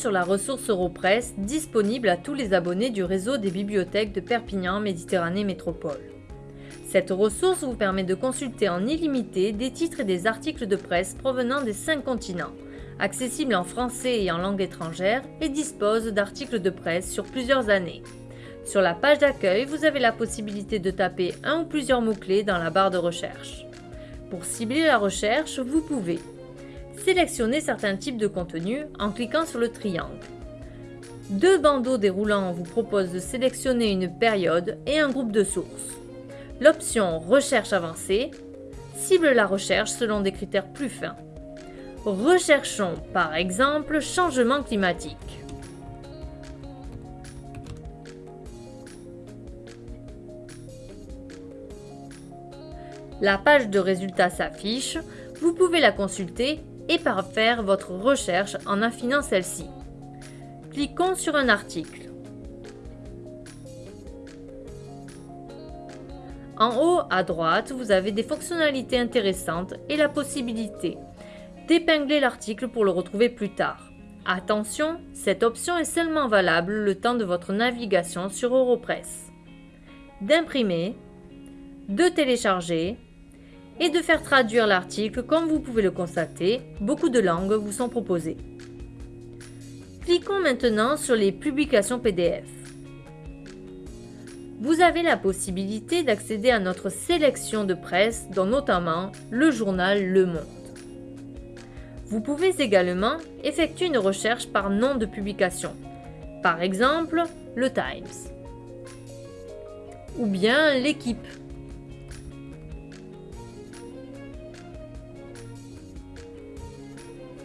Sur la ressource Europresse disponible à tous les abonnés du réseau des bibliothèques de Perpignan Méditerranée Métropole. Cette ressource vous permet de consulter en illimité des titres et des articles de presse provenant des cinq continents, accessible en français et en langue étrangère et dispose d'articles de presse sur plusieurs années. Sur la page d'accueil, vous avez la possibilité de taper un ou plusieurs mots-clés dans la barre de recherche. Pour cibler la recherche, vous pouvez Sélectionnez certains types de contenus en cliquant sur le triangle. Deux bandeaux déroulants vous proposent de sélectionner une période et un groupe de sources. L'option Recherche avancée cible la recherche selon des critères plus fins. Recherchons par exemple changement climatique. La page de résultats s'affiche, vous pouvez la consulter et par faire votre recherche en affinant celle-ci. Cliquons sur un article. En haut à droite, vous avez des fonctionnalités intéressantes et la possibilité d'épingler l'article pour le retrouver plus tard. Attention, cette option est seulement valable le temps de votre navigation sur Europress. D'imprimer, de télécharger et de faire traduire l'article comme vous pouvez le constater, beaucoup de langues vous sont proposées. Cliquons maintenant sur les publications PDF. Vous avez la possibilité d'accéder à notre sélection de presse, dont notamment le journal Le Monde. Vous pouvez également effectuer une recherche par nom de publication, par exemple le Times, ou bien l'équipe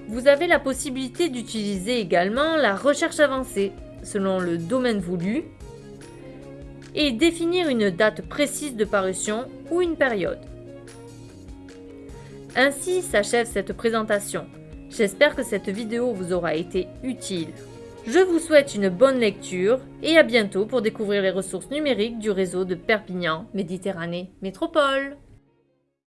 Vous avez la possibilité d'utiliser également la recherche avancée selon le domaine voulu et définir une date précise de parution ou une période. Ainsi s'achève cette présentation. J'espère que cette vidéo vous aura été utile. Je vous souhaite une bonne lecture et à bientôt pour découvrir les ressources numériques du réseau de Perpignan Méditerranée Métropole.